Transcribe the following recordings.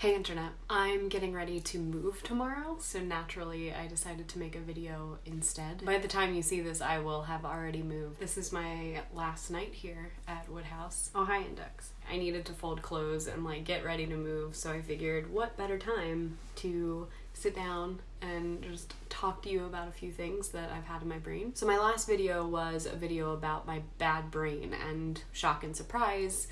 Hey internet, I'm getting ready to move tomorrow, so naturally I decided to make a video instead. By the time you see this, I will have already moved. This is my last night here at Woodhouse. Oh, hi Index. I needed to fold clothes and like get ready to move, so I figured what better time to sit down and just talk to you about a few things that I've had in my brain. So my last video was a video about my bad brain and shock and surprise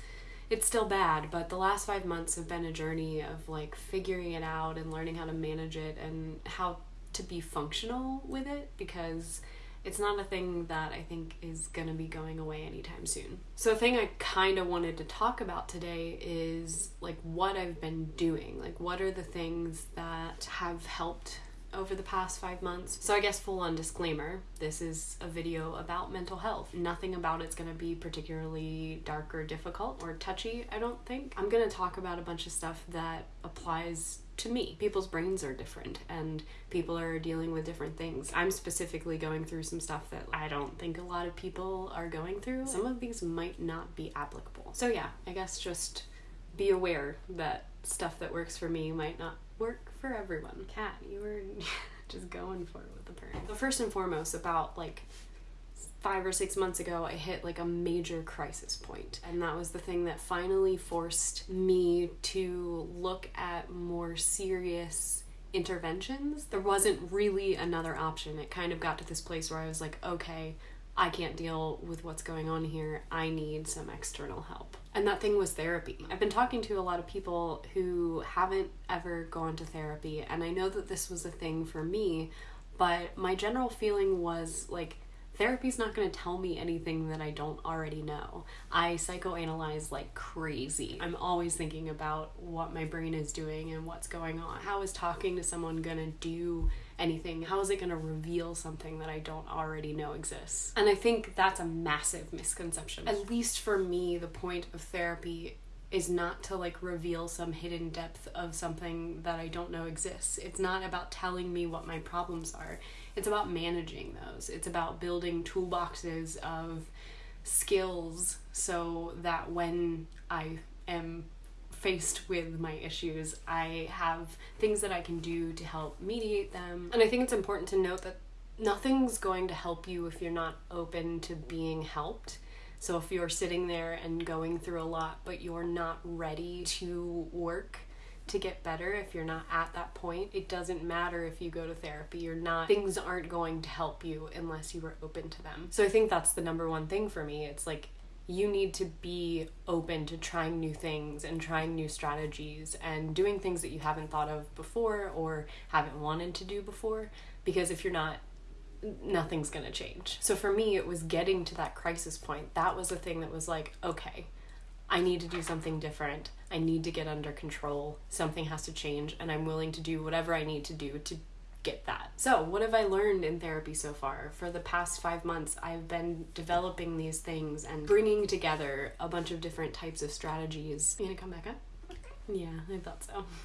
it's still bad, but the last five months have been a journey of like figuring it out and learning how to manage it and how to be functional with it because it's not a thing that I think is gonna be going away anytime soon. So, a thing I kind of wanted to talk about today is like what I've been doing. Like, what are the things that have helped over the past five months. So, I guess, full on disclaimer this is a video about mental health. Nothing about it's gonna be particularly dark or difficult or touchy, I don't think. I'm gonna talk about a bunch of stuff that applies to me. People's brains are different and people are dealing with different things. I'm specifically going through some stuff that I don't think a lot of people are going through. Some of these might not be applicable. So, yeah, I guess just be aware that stuff that works for me might not work for everyone. Cat, you were just going for it with the purring. So first and foremost, about like five or six months ago, I hit like a major crisis point, and that was the thing that finally forced me to look at more serious interventions. There wasn't really another option. It kind of got to this place where I was like, okay, I can't deal with what's going on here. I need some external help. And that thing was therapy. I've been talking to a lot of people who haven't ever gone to therapy, and I know that this was a thing for me, but my general feeling was like, therapy's not going to tell me anything that I don't already know. I psychoanalyze like crazy. I'm always thinking about what my brain is doing and what's going on. How is talking to someone going to do anything? How is it going to reveal something that I don't already know exists? And I think that's a massive misconception. At least for me, the point of therapy is not to like reveal some hidden depth of something that I don't know exists. It's not about telling me what my problems are it's about managing those. It's about building toolboxes of skills so that when I am faced with my issues, I have things that I can do to help mediate them. And I think it's important to note that nothing's going to help you if you're not open to being helped. So if you're sitting there and going through a lot, but you're not ready to work to get better if you're not at that point. It doesn't matter if you go to therapy, you're not, things aren't going to help you unless you are open to them. So I think that's the number one thing for me. It's like, you need to be open to trying new things and trying new strategies and doing things that you haven't thought of before or haven't wanted to do before. Because if you're not, nothing's gonna change. So for me, it was getting to that crisis point. That was the thing that was like, okay, I need to do something different. I need to get under control. Something has to change, and I'm willing to do whatever I need to do to get that. So, what have I learned in therapy so far? For the past five months, I've been developing these things and bringing together a bunch of different types of strategies. You gonna come back up? Yeah, I thought so.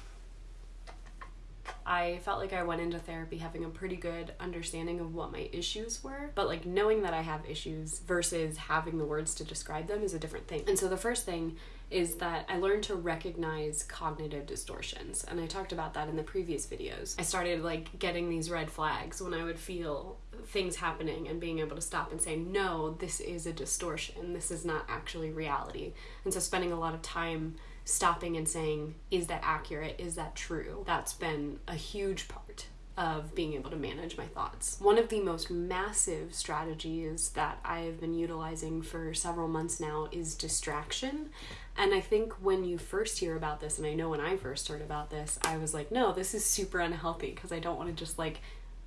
I felt like I went into therapy having a pretty good understanding of what my issues were, but like knowing that I have issues versus having the words to describe them is a different thing. And so the first thing is that I learned to recognize cognitive distortions. And I talked about that in the previous videos. I started like getting these red flags when I would feel things happening and being able to stop and say, no, this is a distortion. This is not actually reality. And so spending a lot of time stopping and saying, is that accurate? Is that true? That's been a huge part of being able to manage my thoughts. One of the most massive strategies that I've been utilizing for several months now is distraction. And I think when you first hear about this, and I know when I first heard about this, I was like, no, this is super unhealthy because I don't want to just like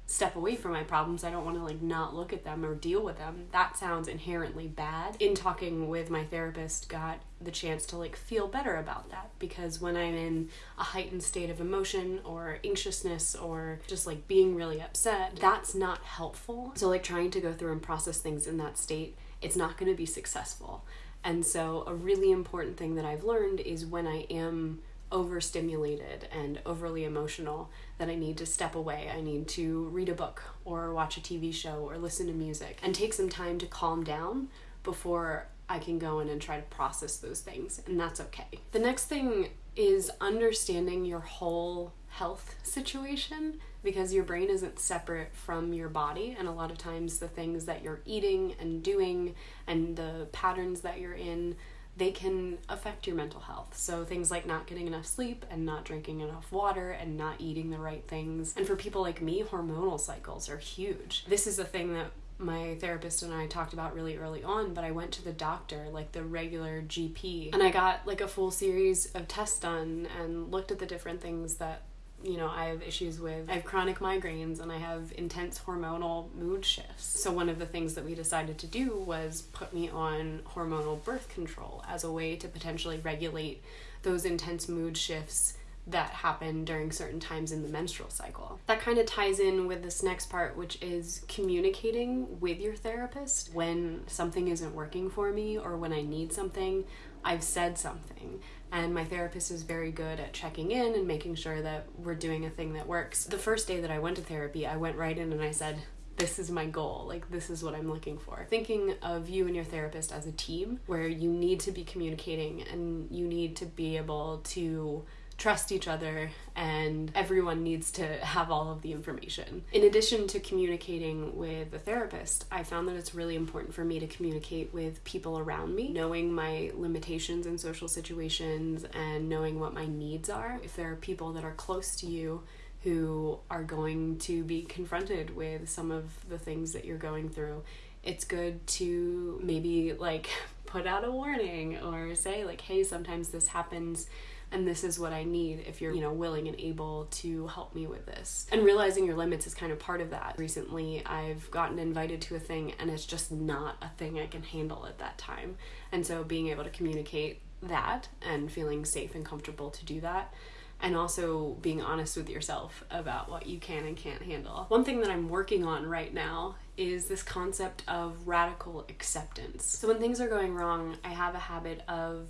step away from my problems. I don't want to like not look at them or deal with them. That sounds inherently bad. In talking with my therapist, got the chance to like feel better about that because when I'm in a heightened state of emotion or anxiousness or just like being really upset, that's not helpful. So like trying to go through and process things in that state, it's not going to be successful. And so a really important thing that I've learned is when I am overstimulated and overly emotional that I need to step away. I need to read a book or watch a TV show or listen to music and take some time to calm down before I can go in and try to process those things, and that's okay. The next thing is understanding your whole health situation because your brain isn't separate from your body and a lot of times the things that you're eating and doing and the patterns that you're in they can affect your mental health. So things like not getting enough sleep and not drinking enough water and not eating the right things. And for people like me, hormonal cycles are huge. This is a thing that my therapist and I talked about really early on, but I went to the doctor, like the regular GP, and I got like a full series of tests done and looked at the different things that you know, I have issues with, I have chronic migraines and I have intense hormonal mood shifts. So, one of the things that we decided to do was put me on hormonal birth control as a way to potentially regulate those intense mood shifts that happen during certain times in the menstrual cycle. That kind of ties in with this next part, which is communicating with your therapist when something isn't working for me or when I need something. I've said something and my therapist is very good at checking in and making sure that we're doing a thing that works. The first day that I went to therapy, I went right in and I said, this is my goal. Like, this is what I'm looking for. Thinking of you and your therapist as a team where you need to be communicating and you need to be able to trust each other and everyone needs to have all of the information. In addition to communicating with a therapist, I found that it's really important for me to communicate with people around me, knowing my limitations in social situations and knowing what my needs are. If there are people that are close to you who are going to be confronted with some of the things that you're going through, it's good to maybe like put out a warning or say like hey sometimes this happens and this is what I need if you're, you know, willing and able to help me with this. And realizing your limits is kind of part of that. Recently, I've gotten invited to a thing and it's just not a thing I can handle at that time. And so being able to communicate that and feeling safe and comfortable to do that and also being honest with yourself about what you can and can't handle. One thing that I'm working on right now is this concept of radical acceptance. So when things are going wrong, I have a habit of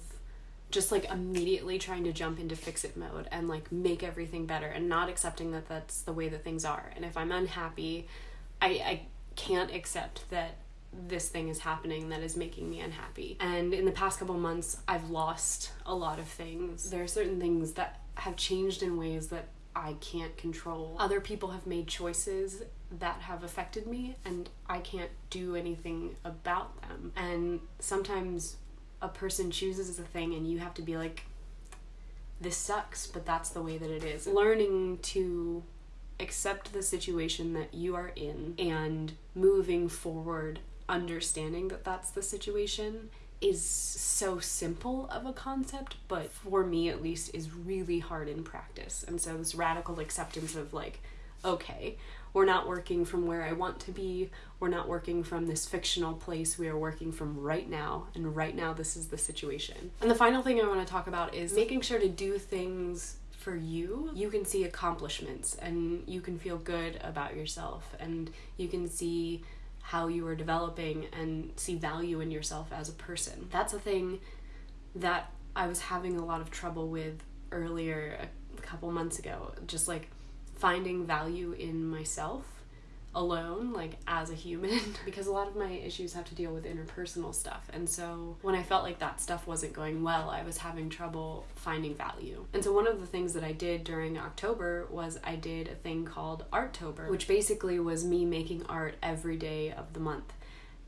just like immediately trying to jump into fix it mode and like make everything better and not accepting that that's the way that things are. And if I'm unhappy, I, I can't accept that this thing is happening that is making me unhappy. And in the past couple months, I've lost a lot of things. There are certain things that have changed in ways that I can't control. Other people have made choices that have affected me, and I can't do anything about them. And sometimes a person chooses a thing and you have to be like this sucks but that's the way that it is learning to accept the situation that you are in and moving forward understanding that that's the situation is so simple of a concept but for me at least is really hard in practice and so this radical acceptance of like okay we're not working from where I want to be. We're not working from this fictional place. We are working from right now, and right now, this is the situation. And the final thing I want to talk about is making sure to do things for you. You can see accomplishments and you can feel good about yourself, and you can see how you are developing and see value in yourself as a person. That's a thing that I was having a lot of trouble with earlier a couple months ago. Just like finding value in myself alone like as a human because a lot of my issues have to deal with interpersonal stuff and so when i felt like that stuff wasn't going well i was having trouble finding value and so one of the things that i did during october was i did a thing called arttober which basically was me making art every day of the month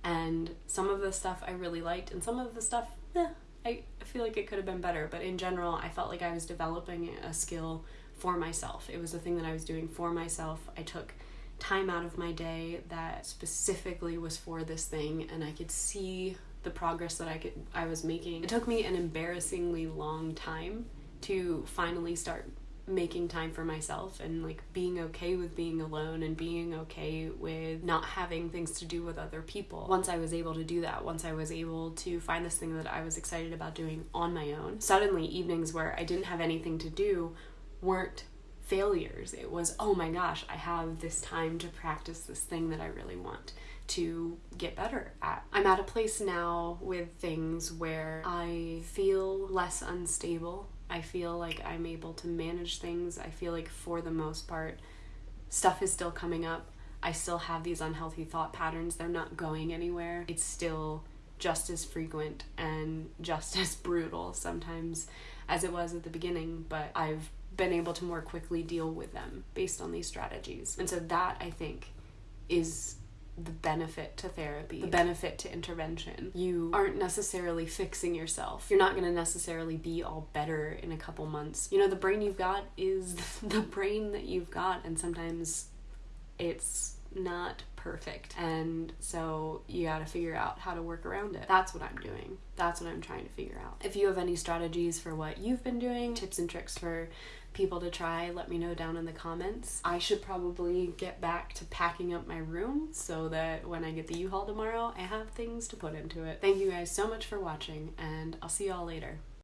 and some of the stuff i really liked and some of the stuff eh, I, I feel like it could have been better but in general i felt like i was developing a skill for myself. It was a thing that I was doing for myself. I took time out of my day that specifically was for this thing and I could see the progress that I could I was making. It took me an embarrassingly long time to finally start making time for myself and like being okay with being alone and being okay with not having things to do with other people. Once I was able to do that, once I was able to find this thing that I was excited about doing on my own, suddenly evenings where I didn't have anything to do weren't failures. It was, oh my gosh, I have this time to practice this thing that I really want to get better at. I'm at a place now with things where I feel less unstable. I feel like I'm able to manage things. I feel like, for the most part, stuff is still coming up. I still have these unhealthy thought patterns. They're not going anywhere. It's still just as frequent and just as brutal sometimes as it was at the beginning, but I've been able to more quickly deal with them based on these strategies. And so that I think is the benefit to therapy, the benefit to intervention. You aren't necessarily fixing yourself. You're not going to necessarily be all better in a couple months. You know, the brain you've got is the brain that you've got, and sometimes it's not perfect. And so you got to figure out how to work around it. That's what I'm doing. That's what I'm trying to figure out. If you have any strategies for what you've been doing, tips and tricks for people to try, let me know down in the comments. I should probably get back to packing up my room so that when I get the U-Haul tomorrow, I have things to put into it. Thank you guys so much for watching, and I'll see y'all later.